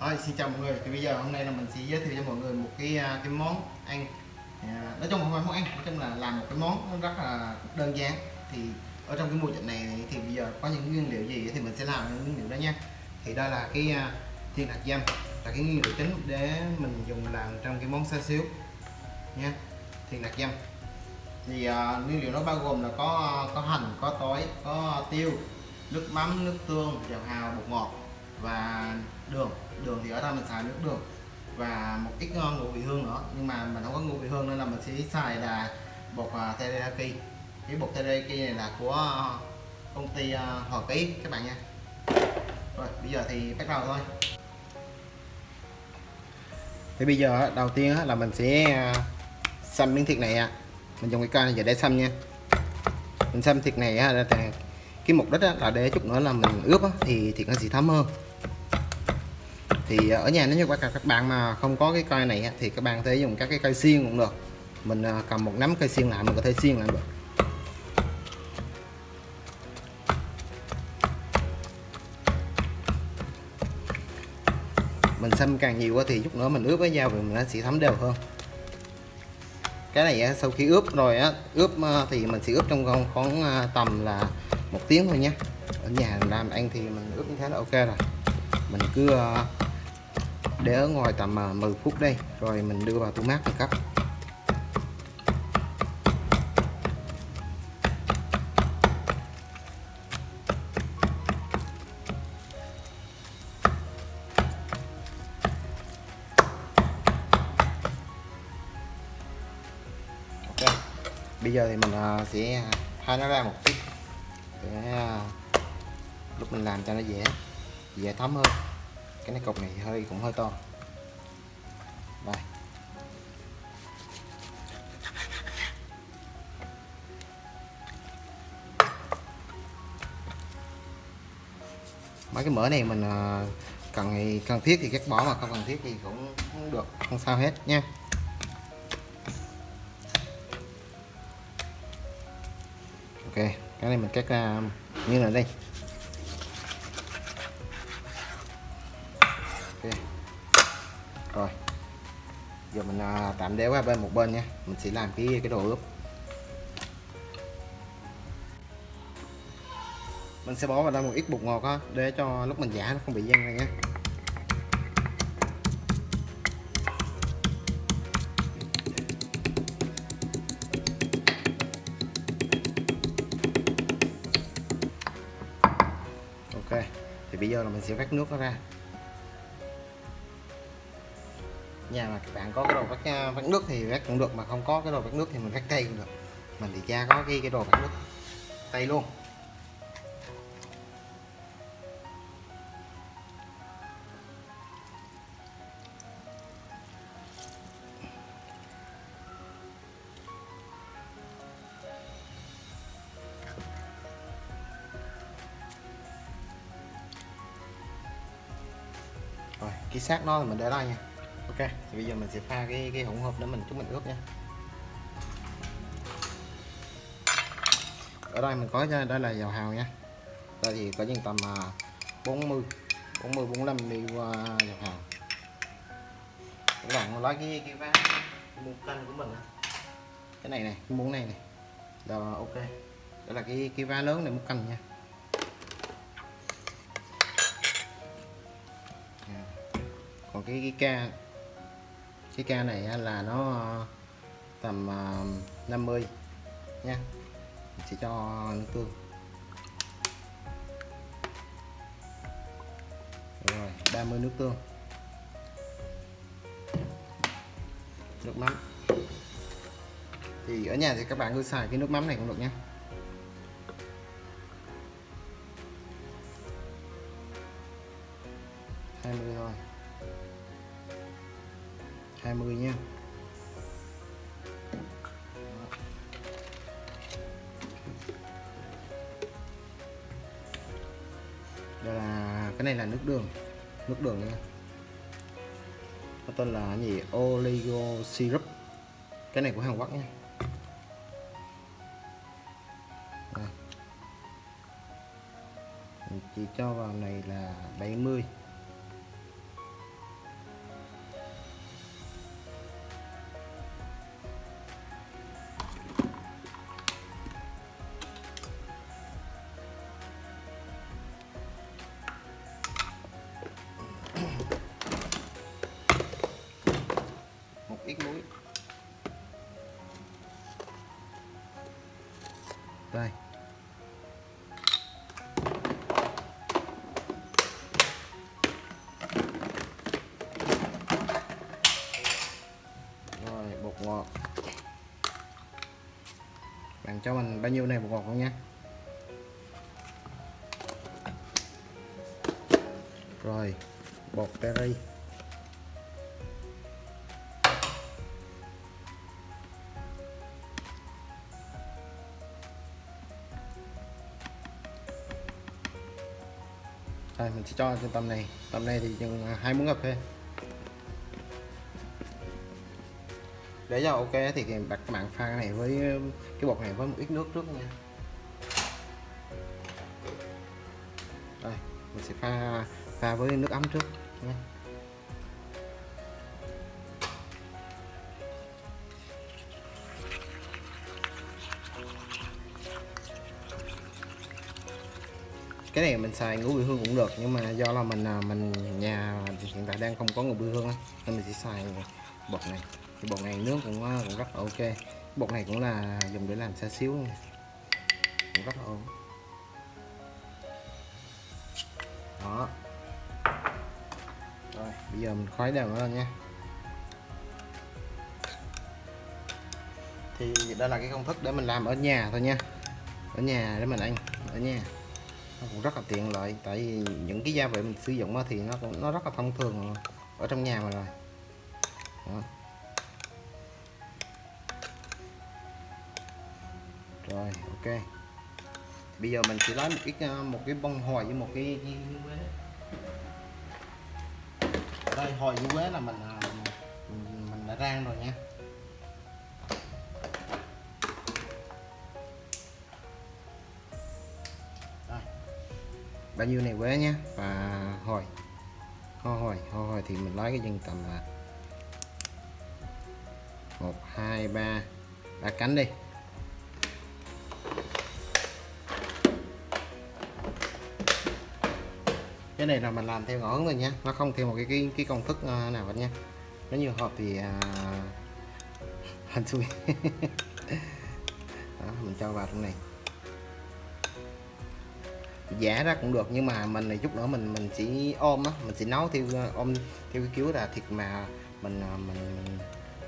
Thôi, xin chào mọi người. Thì bây giờ hôm nay là mình sẽ giới thiệu cho mọi người một cái à, cái món ăn. À, nói chung không phải món ăn, nói chung là làm một cái món rất là đơn giản. Thì ở trong cái mùa dịch này thì bây giờ có những nguyên liệu gì thì mình sẽ làm những nguyên liệu đó nha. Thì đây là cái à, thiên hạt dâm là cái nguyên liệu chính để mình dùng làm trong cái món xa xíu nha. Thiên hạt dâm Thì uh, nguyên liệu nó bao gồm là có có hành, có tỏi, có tiêu, nước mắm, nước tương, dầu hào, bột ngọt và đường đường thì ở đây mình xài nước đường. Và một ít ngon ngũ vị hương nữa nhưng mà mình không có ngũ vị hương nên là mình sẽ xài là bột uh, teriyaki. Cái bột teriyaki này là của công ty uh, Hòa Ký các bạn nha. Rồi bây giờ thì bắt đầu thôi. Thì bây giờ đầu tiên là mình sẽ à, xăm miếng thịt này mình dùng cái cây này để xăm nha. Mình xăm thịt này là cái mục đích là để chút nữa là mình ướp thì thịt nó sẽ thấm hơn thì ở nhà nếu như các bạn mà không có cái cây này thì các bạn có thể dùng các cái cây xiên cũng được. Mình à, cầm một nắm cây xiên lại, mình có thể xiên lại được. Mình xâm càng nhiều thì chút nữa mình ướp với dao thì nó sẽ thấm đều hơn. Cái này sau khi ướp rồi á, ướp à, thì mình sẽ ướp trong khoảng à, tầm là một tiếng thôi nhé. Ở nhà làm ăn thì mình ướp như thế là ok rồi mình cứ ờ, để ở ngoài tầm ờ, 10 phút đây, rồi mình đưa vào tủ mát mình cắt. Bây giờ thì mình ờ, sẽ thay nó ra một chút. Để lúc mình làm cho nó dễ dễ thấm hơn. Cái này cục này hơi, cũng hơi to. Đây. Mấy cái mỡ này mình ờ, cần thì cần thiết thì cắt bỏ mà không cần thiết thì cũng không được, không sao hết nha. Ok, cái này mình cắt ra như là đây. Ok. Rồi. Giờ mình à, tạm để qua bên một bên nha. Mình sẽ làm cái cái đồ ướp. Mình sẽ bỏ vào đây một ít bột ngọt á để cho lúc mình giả nó không bị văng này nhé ok. Thì bây giờ là mình sẽ vắt nước nó ra. Nhà mà các bạn có cái đồ vắt à, vắt nước thì vắt cũng được, mà không có cái đồ vắt nước thì mình vắt tay cũng được. Mình thì cha có cái cái đồ vắt nước tay luôn. Rồi, cái xác nó mình để đây nha ok, thì bây giờ mình sẽ pha cái cái hỗn hợp để mình chúng mình ướp nha. Ở đây mình có đây là dầu hào nha. Đây thì có những tầm 40 40 45 ml dầu hào. Các bạn lấy cái cái vá muỗng canh của mình cái này này, cái muỗng này này. Rồi ok. Đó là cái cái vá lớn này, muỗng canh nha. Dạ. Còn cái cái ca cái ca này là nó ờ, tầm ờ, 50 nha. Mình sẽ cho nước tương rồi 30 nước tương. Nước mắm. Thì ở nhà thì các bạn cứ xài cái nước mắm này cũng được nhé 20 nha. Đây là, cái này là nước đường nước đường nha. Nó tên là gì? Oligo syrup cái này của Hàn Quốc nha. Đây. chỉ cho vào này là 70 mươi. Vâng ngọt bạn cho mình bao nhiêu này bột ngọt không nha rồi bột berry Đây, mình sẽ cho trên tầm này. Tầm này thì chừng à, hai muỗng cà phê để cho ok thì đặt các bạn pha cái này với, cái bột này với một ít nước trước nha. Đây, mình sẽ pha pha với nước ấm trước nha. Cái này mình xài ngũ vị hương cũng được, nhưng mà do là mình à, mình nhà hiện tại đang không có ngũ vị hương nên mình sẽ xài bột này thì bột này nướng cũng ờ, cũng rất là ok. Bột này cũng là dùng để làm xa xíu này. cũng rất là ổn. Đó. Rồi, bây giờ mình khuấy đều nó lên nha. Thì đây là cái công thức để mình làm ở nhà thôi nha. Ở nhà để mình ăn, ở nhà. Nó cũng rất là tiện lợi, tại vì những cái gia vị mình sử dụng thì nó cũng, nó rất là thông thường ở trong nhà mà rồi. Đó. Rồi ok. Bây giờ mình chỉ lấy một ít à, một cái bông hồi với một cái, ở đây hồi với quế là mình à, mình, mình đã rang rồi nha. Đây. bao nhiêu này quế nhé và hồi ho hồi ho hồi thì mình lấy cái dân tầm là một hai ba. Ba cánh đi. Cái này là mình làm theo ngõ thôi nha. Nó không theo một cái cái, cái công thức ờ, nào hết nha. Nếu như hộp thì à, uh, hành xui đó, mình cho vào trong này. Giả ra cũng được nhưng mà mình này chút nữa mình mình chỉ ôm á mình sẽ nấu theo ờ, ôm theo cái kiểu là thịt mà mình ờ, mình,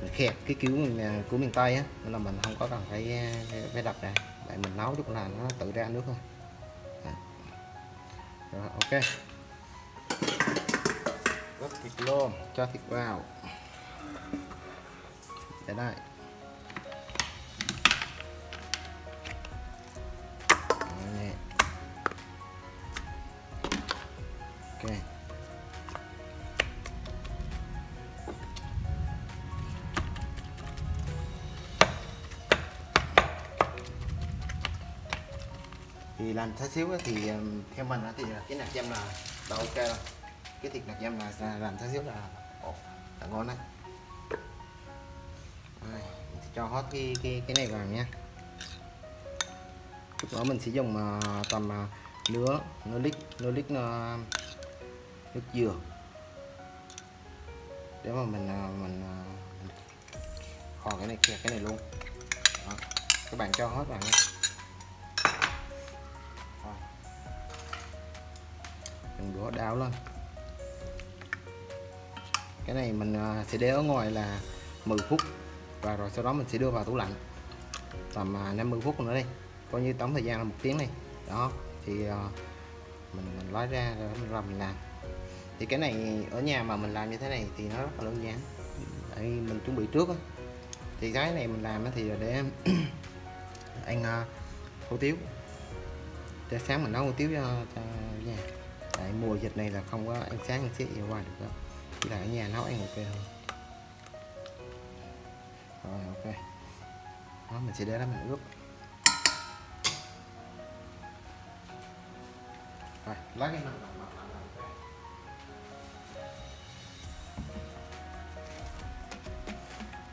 mình khẹt cái kiểu mình của miền tây á. Nên là mình không có cần phải phải đập ra. Vậy mình nấu chút là nó tự ra nước thôi. Rồi ok gấp thịt luôn cho thịt vào. Để đây. Ok. Thì làm xá xíu thì theo mình thì cái nạc dăm là đã ok rồi cái thịt nạc em là làm xá xíu là ồ, là ngon đấy. Rồi, cho hết cái cái cái này vào nha lúc đó mình sẽ dùng uh, tầm à, uh, nửa nửa lít nửa lít uh, nước dừa. Để mà mình uh, mình uh, kho cái này kia cái này luôn. Đó. các bạn cho hết vào nha đừng đũa đáo lên cái này mình à, sẽ để ở ngoài là 10 phút. Và rồi sau đó mình sẽ đưa vào tủ lạnh. Tầm à, 50 phút nữa đi. Coi như tổng thời gian là một tiếng này đó thì à, mình, mình lấy ra rồi mình làm mình làm. Thì cái này ở nhà mà mình làm như thế này thì nó rất là đơn giản. Tại mình chuẩn bị trước thì cái này mình làm thì là để ăn hủ tiếu. Để sáng mình nấu hủ tiếu cho, cho nhà. Tại mùa dịch này là không có ăn sáng ăn xế gì ngoài được đâu chỉ là ở nhà nấu ăn ok hơn rồi, ok. Đó, mình sẽ để đó mình ướp. Rồi lấy cái này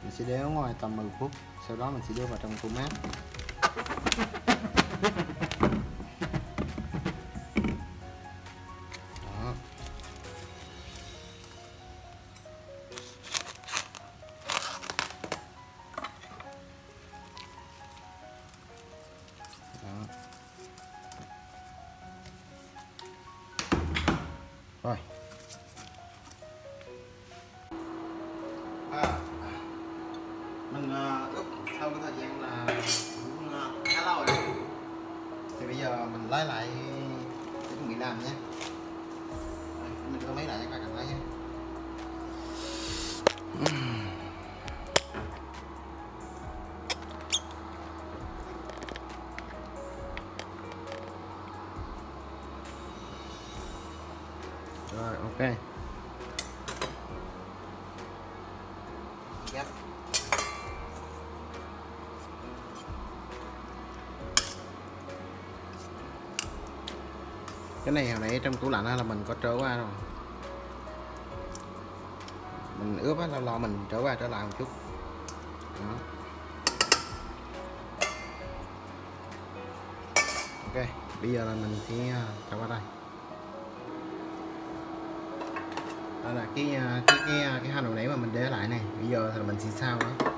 mình sẽ để ở ngoài tầm 10 phút, sau đó mình sẽ đưa vào trong tủ mát bây lấy lại để chuẩn bị làm nhé. Mình đưa mấy lại? Cái này hồi nãy trong tủ lạnh là mình có trở qua rồi. Mình ướp á, lâu lâu mình trở qua trở lại một chút. Đó. Ok, bây giờ là mình sẽ à, trở qua đây. Đó là cái à, cái cái à, cái hành đầu nãy mà mình để lại này. Bây giờ thì mình sẽ sao đó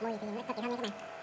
mùi thì nó cực kỳ thơm nha các bạn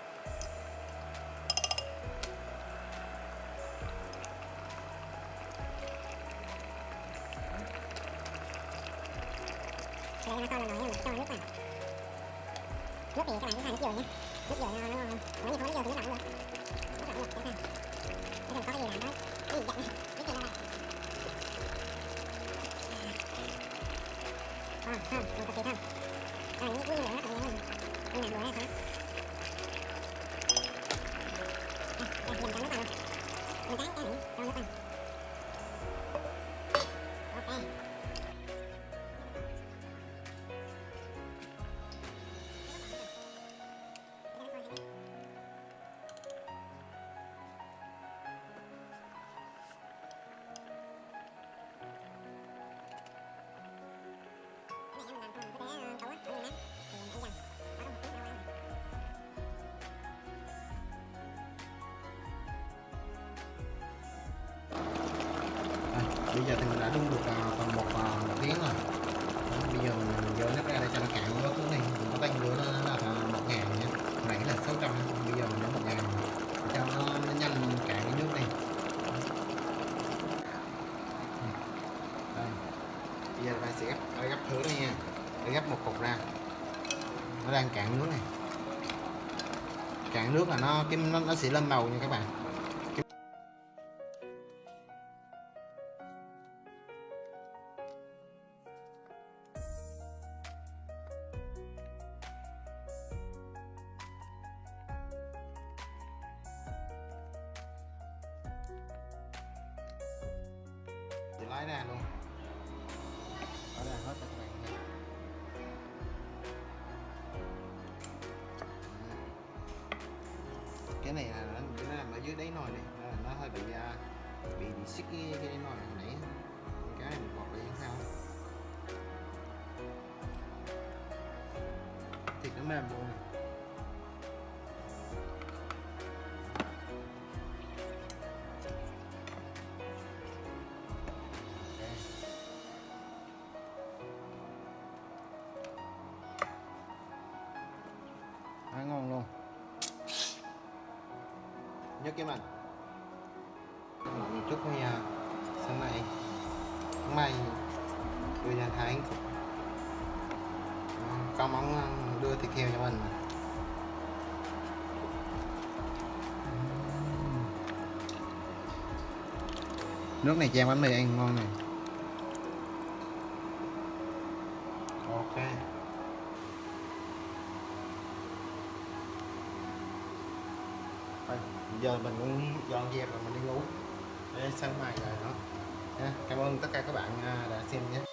bây giờ thì mình đã đun được à, tầm một, à, một tiếng rồi. Đó, bây giờ mình dỡ nước ra để cho nó cạn vô xuống này mình có tăng lửa nó là à, một ngàn nhé nãy là 600 bây giờ mình để một ngàn. Cho nó, nó nhanh cạn cái nước này đây. Bây giờ ta sẽ gấp gấp thứ này nha. Để gấp một cục ra. Nó đang cạn nước này. Cạn nước là nó cái nó, nó sẽ lên màu nha các bạn. Thì lái ra luôn. Ở đây hết cho các bạn thấy cái này là nó, nó nằm ở dưới đáy nồi này nó, nó hơi bị à, bị bị xích cái, cái đáy nồi hồi nãy. Cái này mình gọt lại như sao thịt nó mềm luôn kim cái mọi người chúc thôi nha. Sáng nay, Sáng mai Đưa nhà tháng Có món đưa thịt heo cho mình Nước này chan bánh mì ăn ngon này. Ok Thôi, giờ mình cũng dọn dẹp rồi mình đi ngủ. Để sáng mai rồi đó cảm ơn tất cả các bạn à, đã xem nhé.